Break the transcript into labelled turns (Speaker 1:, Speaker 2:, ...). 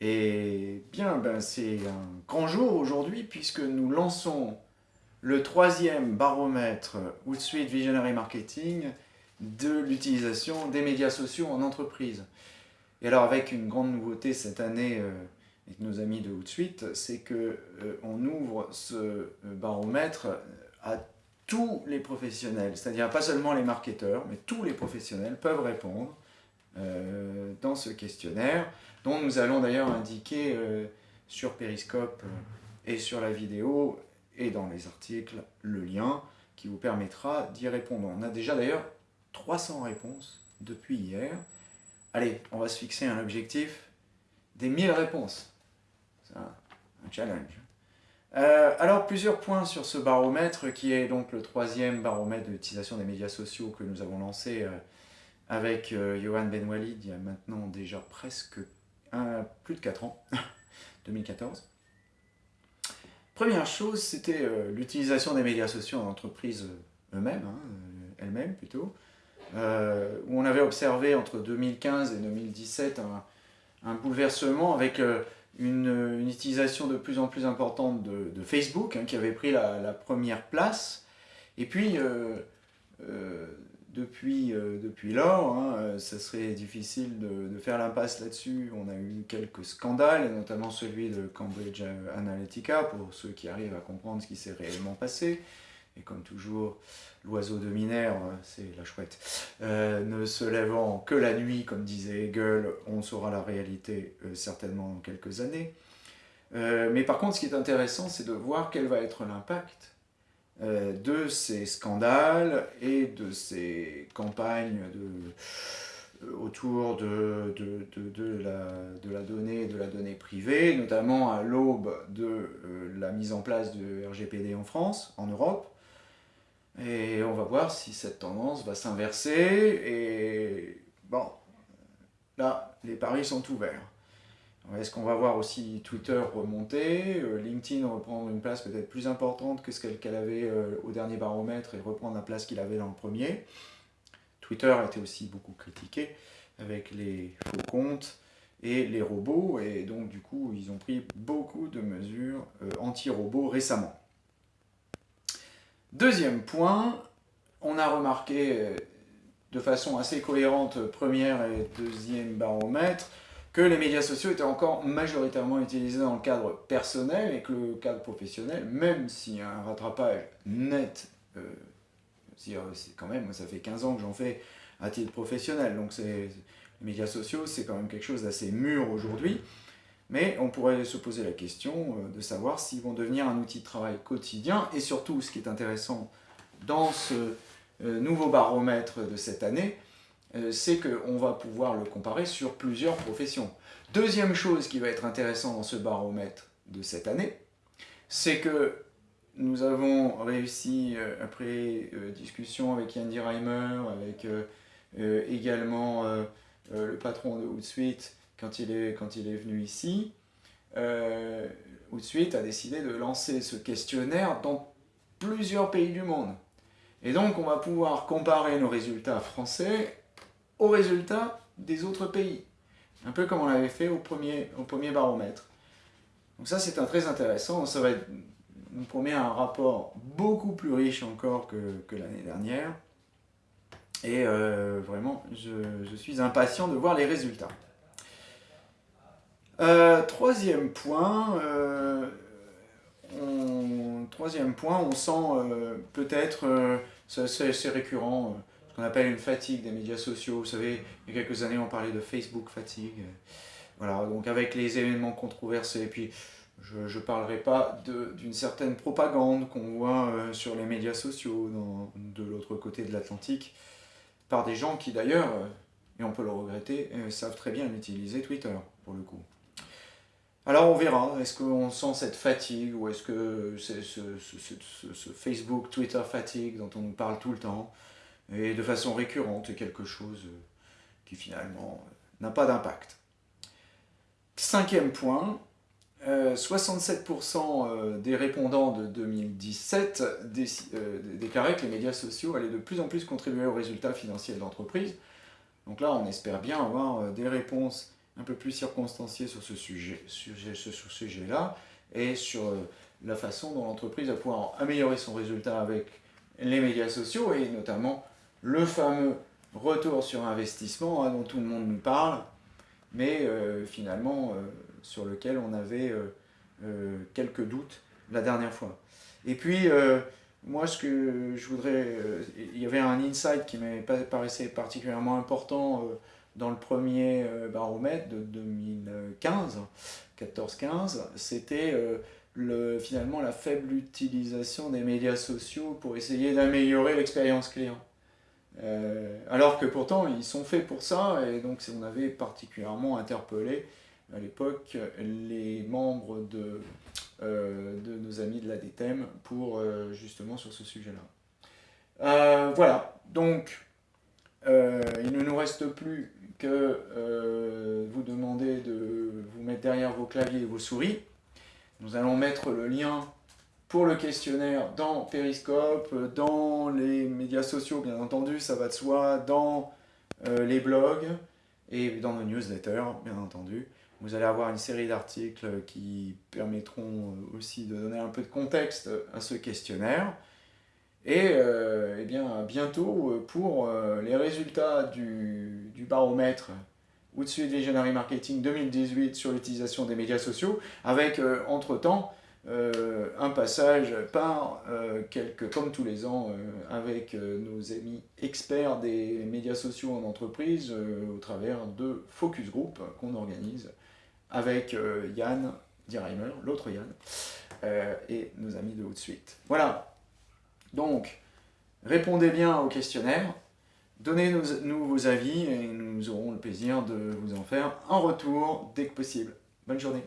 Speaker 1: Et bien, ben, c'est un grand jour aujourd'hui puisque nous lançons le troisième baromètre Hootsuite Visionary Marketing de l'utilisation des médias sociaux en entreprise. Et alors avec une grande nouveauté cette année euh, avec nos amis de Hootsuite, c'est qu'on euh, ouvre ce euh, baromètre à tous les professionnels, c'est-à-dire pas seulement les marketeurs, mais tous les professionnels peuvent répondre dans ce questionnaire dont nous allons d'ailleurs indiquer euh, sur Periscope euh, et sur la vidéo et dans les articles le lien qui vous permettra d'y répondre. On a déjà d'ailleurs 300 réponses depuis hier. Allez, on va se fixer un objectif des 1000 réponses. C'est un, challenge. Euh, alors, plusieurs points sur ce baromètre, qui est donc le troisième baromètre de l'utilisation des médias sociaux que nous avons lancé avec Johan Benwalid il y a maintenant déjà presque plus de 4 ans, 2014. Première chose, c'était euh, l'utilisation des médias sociaux en entreprise euh, eux-mêmes, hein, euh, elles-mêmes plutôt, où on avait observé entre 2015 et 2017 un, bouleversement avec une, utilisation de plus en plus importante de, Facebook, hein, qui avait pris la, première place, et puis depuis, euh, depuis lors, hein, euh, ça serait difficile de, faire l'impasse là-dessus. On a eu quelques scandales, notamment celui de Cambridge Analytica, pour ceux qui arrivent à comprendre ce qui s'est réellement passé. Et comme toujours, l'oiseau de Minerve, c'est la chouette, euh, ne se lèvant que la nuit, comme disait Hegel, on saura la réalité certainement dans quelques années. mais par contre, ce qui est intéressant, c'est de voir quel va être l'impact euh, de ces scandales et de ces campagnes euh, autour de, la, donnée de la donnée privée, notamment à l'aube de euh, la mise en place de RGPD en France, en Europe. Et on va voir si cette tendance va s'inverser. Et bon, là, les paris sont ouverts. Est-ce qu'on va voir aussi Twitter remonter, euh, LinkedIn reprendre une place peut-être plus importante que ce qu'elle avait euh, au dernier baromètre et reprendre la place qu'il avait dans le premier? Twitter a été aussi beaucoup critiqué avec les faux comptes et les robots, et donc du coup ils ont pris beaucoup de mesures euh, anti-robots récemment. Deuxième point, on a remarqué de façon assez cohérente première et deuxième baromètre, que les médias sociaux étaient encore majoritairement utilisés dans le cadre personnel et que le cadre professionnel, même s'il y a un rattrapage net, euh, c'est quand même, ça fait 15 ans que j'en fais à titre professionnel, donc les médias sociaux, c'est quand même quelque chose d'assez mûr aujourd'hui, mais on pourrait se poser la question euh, de savoir s'ils vont devenir un outil de travail quotidien, et surtout, ce qui est intéressant dans ce euh, nouveau baromètre de cette année, c'est qu'on va pouvoir le comparer sur plusieurs professions. Deuxième chose qui va être intéressant dans ce baromètre de cette année, c'est que nous avons réussi, euh, après euh, discussion avec Yandy Reimer, avec également le patron de Hootsuite, quand il est, quand il est venu ici, Hootsuite a décidé de lancer ce questionnaire dans plusieurs pays du monde. Et donc on va pouvoir comparer nos résultats français aux résultats des autres pays. Un peu comme on l'avait fait au premier, au premier baromètre. Donc ça c'est un très intéressant, ça va nous promet un rapport beaucoup plus riche encore que, l'année dernière. Et euh, vraiment, je, suis impatient de voir les résultats. Euh, troisième point, euh, on, troisième point, on sent peut-être, c'est récurrent, qu'on appelle une fatigue des médias sociaux. Vous savez, il y a quelques années, on parlait de Facebook fatigue. Voilà, donc avec les événements controversés, et puis je ne parlerai pas d'une certaine propagande qu'on voit euh, sur les médias sociaux de l'autre côté de l'Atlantique, par des gens qui d'ailleurs, euh, et on peut le regretter, euh, savent très bien utiliser Twitter, pour le coup. Alors on verra, est-ce qu'on sent cette fatigue, ou est-ce que c'est ce, ce Facebook, Twitter fatigue dont on parle tout le temps, et de façon récurrente, quelque chose euh, qui finalement euh, n'a pas d'impact. Cinquième point, 67% euh, des répondants de 2017 déclaraient que les médias sociaux allaient de plus en plus contribuer aux résultats financiers de l'entreprise. Donc là, on espère bien avoir des réponses un peu plus circonstancié sur ce sujet-là sujet, sur sujet et sur la façon dont l'entreprise va pouvoir améliorer son résultat avec les médias sociaux et notamment le fameux retour sur investissement hein, dont tout le monde nous parle, mais euh, finalement euh, sur lequel on avait euh, quelques doutes la dernière fois. Et puis, moi, ce que je voudrais... il y avait un insight qui me paraissait particulièrement important dans le premier baromètre de 2015, 14-15, c'était le, finalement la faible utilisation des médias sociaux pour essayer d'améliorer l'expérience client. Euh, alors que pourtant ils sont faits pour ça et donc on avait particulièrement interpellé à l'époque les membres de, euh, de nos amis de la DTEM pour euh, justement sur ce sujet-là. voilà, donc il ne nous reste plus que vous demander de vous mettre derrière vos claviers et vos souris. Nous allons mettre le lien pour le questionnaire dans Periscope, dans les médias sociaux bien entendu, ça va de soi, dans euh, les blogs et dans nos newsletters bien entendu. Vous allez avoir une série d'articles qui permettront euh, aussi de donner un peu de contexte à ce questionnaire. Et, euh, eh bien, bientôt pour les résultats du, baromètre Outsuite Visionary Marketing 2018 sur l'utilisation des médias sociaux, avec entre-temps euh, un passage par euh, quelques, comme tous les ans, euh, avec nos amis experts des médias sociaux en entreprise au travers de focus group qu'on organise avec Yann Dierheimer, l'autre Yann, et nos amis de haute suite. Voilà, donc répondez bien au questionnaire, donnez-nous vos avis et nous aurons le plaisir de vous en faire un retour dès que possible. Bonne journée